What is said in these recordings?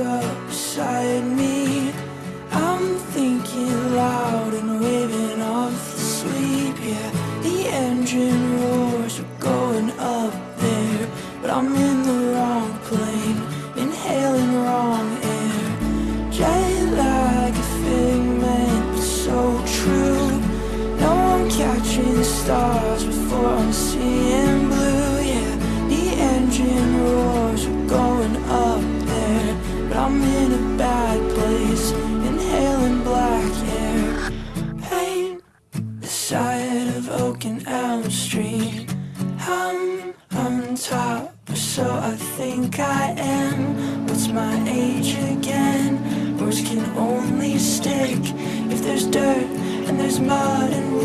up beside me. I'm thinking loud and waving off the sleep. Yeah, the engine roars, we're going up there, but I'm in the wrong plane, inhaling wrong air. Jet lag, a figment, but so true. No, I'm catching stars before I'm seeing I think I am. What's my age again? Words can only stick if there's dirt and there's mud and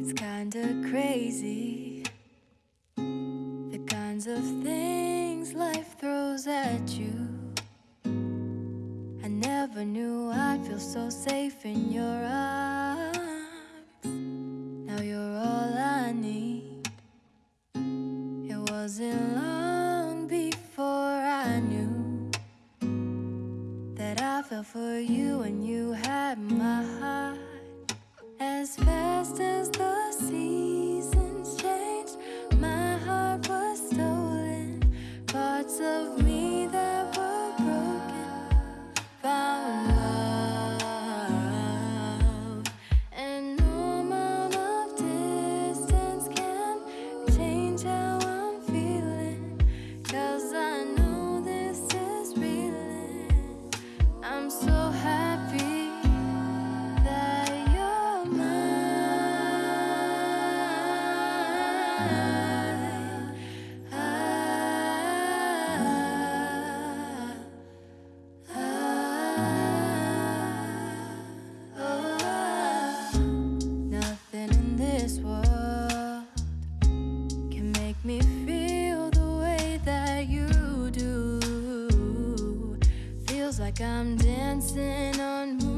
It's kinda crazy. The kinds of things life throws at you. I never knew I'd feel so safe in your arms. Now you're all I need. It wasn't long for you and you had my heart. like I'm dancing on.